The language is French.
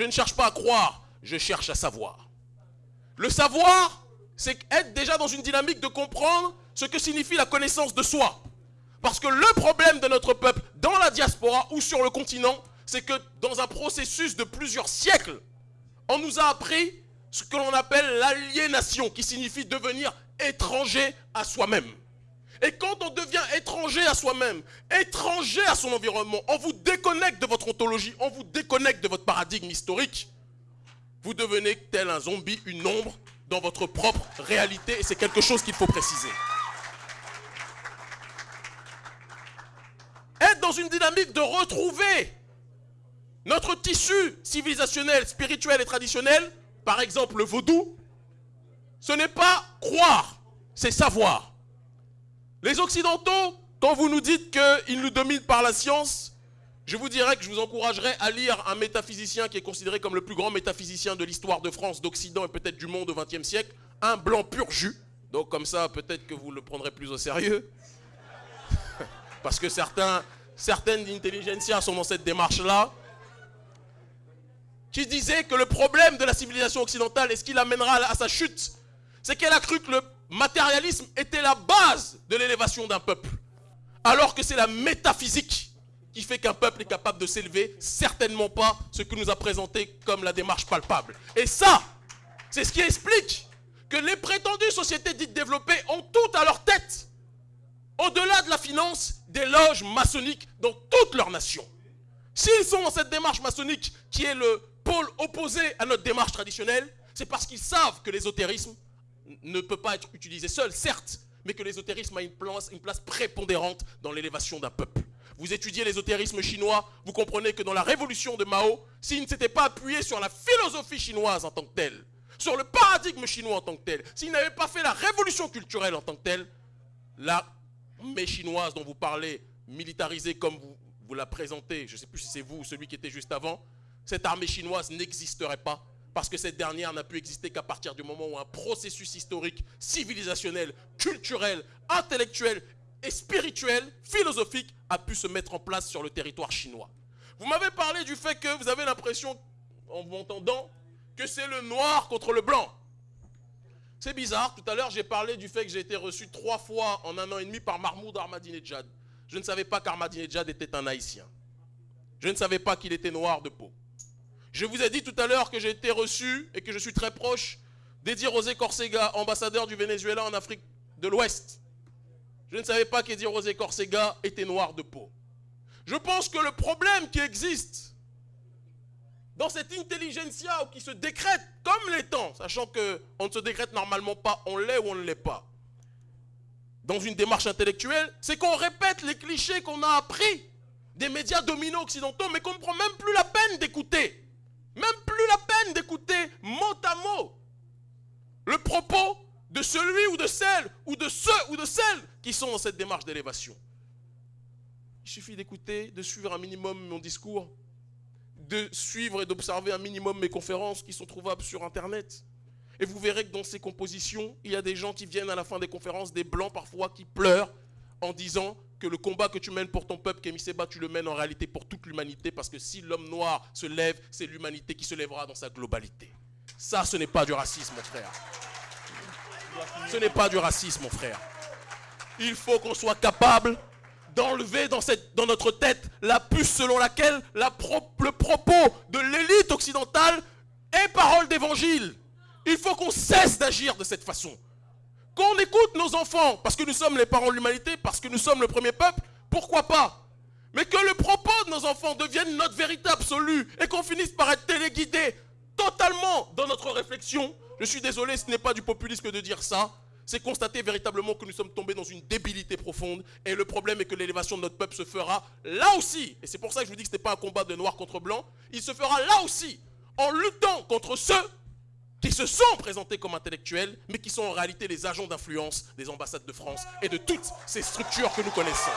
Je ne cherche pas à croire, je cherche à savoir. Le savoir, c'est être déjà dans une dynamique de comprendre ce que signifie la connaissance de soi. Parce que le problème de notre peuple dans la diaspora ou sur le continent, c'est que dans un processus de plusieurs siècles, on nous a appris ce que l'on appelle l'aliénation, qui signifie devenir étranger à soi-même. Et quand on devient étranger à soi-même, étranger à son environnement, on vous déconnecte de votre ontologie, on vous déconnecte de votre paradigme historique, vous devenez tel un zombie, une ombre dans votre propre réalité, et c'est quelque chose qu'il faut préciser. Être dans une dynamique de retrouver notre tissu civilisationnel, spirituel et traditionnel, par exemple le vaudou, ce n'est pas croire, c'est savoir. Les Occidentaux, quand vous nous dites qu'ils nous dominent par la science, je vous dirais que je vous encouragerais à lire un métaphysicien qui est considéré comme le plus grand métaphysicien de l'histoire de France, d'Occident et peut-être du monde au XXe siècle, un blanc pur jus. Donc comme ça, peut-être que vous le prendrez plus au sérieux. Parce que certains, certaines intelligentsias sont dans cette démarche-là qui disait que le problème de la civilisation occidentale et ce qui l'amènera à sa chute, c'est qu'elle a cru que le matérialisme était la base de l'élévation d'un peuple. Alors que c'est la métaphysique qui fait qu'un peuple est capable de s'élever, certainement pas ce que nous a présenté comme la démarche palpable. Et ça, c'est ce qui explique que les prétendues sociétés dites développées ont toutes à leur tête, au-delà de la finance, des loges maçonniques dans toutes leurs nations. S'ils sont dans cette démarche maçonnique qui est le pôle opposé à notre démarche traditionnelle, c'est parce qu'ils savent que l'ésotérisme ne peut pas être utilisé seul, certes, mais que l'ésotérisme a une place, prépondérante dans l'élévation d'un peuple. Vous étudiez l'ésotérisme chinois, vous comprenez que dans la révolution de Mao, s'il ne s'était pas appuyé sur la philosophie chinoise en tant que telle, sur le paradigme chinois en tant que tel, s'il n'avait pas fait la révolution culturelle en tant que telle, l'armée chinoise dont vous parlez, militarisée comme vous, vous la présentez, je ne sais plus si c'est vous ou celui qui était juste avant, cette armée chinoise n'existerait pas parce que cette dernière n'a pu exister qu'à partir du moment où un processus historique, civilisationnel, culturel, intellectuel et spirituel, philosophique, a pu se mettre en place sur le territoire chinois. Vous m'avez parlé du fait que vous avez l'impression, en vous entendant, que c'est le noir contre le blanc. C'est bizarre, tout à l'heure j'ai parlé du fait que j'ai été reçu trois fois en un an et demi par Mahmoud Ahmadinejad. Je ne savais pas qu'Ahmadinejad était un haïtien. Je ne savais pas qu'il était noir de peau. Je vous ai dit tout à l'heure que j'ai été reçu et que je suis très proche d'Eddie Rosé Corsega, ambassadeur du Venezuela en Afrique de l'Ouest. Je ne savais pas qu'Eddie Rosé Corsega était noir de peau. Je pense que le problème qui existe dans cette intelligentsia qui se décrète comme les temps, sachant qu'on ne se décrète normalement pas, on l'est ou on ne l'est pas, dans une démarche intellectuelle, c'est qu'on répète les clichés qu'on a appris des médias dominants occidentaux, mais qu'on ne prend même plus la peine d'écouter. Même plus la peine d'écouter mot à mot le propos de celui ou de celle, ou de ceux ou de celles qui sont dans cette démarche d'élévation. Il suffit d'écouter, de suivre un minimum mon discours, de suivre et d'observer un minimum mes conférences qui sont trouvables sur Internet. Et vous verrez que dans ces compositions, il y a des gens qui viennent à la fin des conférences, des blancs parfois, qui pleurent en disant que le combat que tu mènes pour ton peuple, Kémy Seba, tu le mènes en réalité pour toute l'humanité, parce que si l'homme noir se lève, c'est l'humanité qui se lèvera dans sa globalité. Ça, ce n'est pas du racisme, mon frère. Ce n'est pas du racisme, mon frère. Il faut qu'on soit capable d'enlever dans, notre tête la puce selon laquelle la le propos de l'élite occidentale est parole d'évangile. Il faut qu'on cesse d'agir de cette façon. Qu'on écoute nos enfants, parce que nous sommes les parents de l'humanité, parce que nous sommes le premier peuple, pourquoi pas? Mais que le propos de nos enfants devienne notre vérité absolue et qu'on finisse par être téléguidé totalement dans notre réflexion. Je suis désolé, ce n'est pas du populisme de dire ça. C'est constater véritablement que nous sommes tombés dans une débilité profonde. Et le problème est que l'élévation de notre peuple se fera là aussi. Et c'est pour ça que je vous dis que ce n'est pas un combat de noir contre blanc. Il se fera là aussi en luttant contre ceux qui se sont présentés comme intellectuels, mais qui sont en réalité les agents d'influence des ambassades de France et de toutes ces structures que nous connaissons.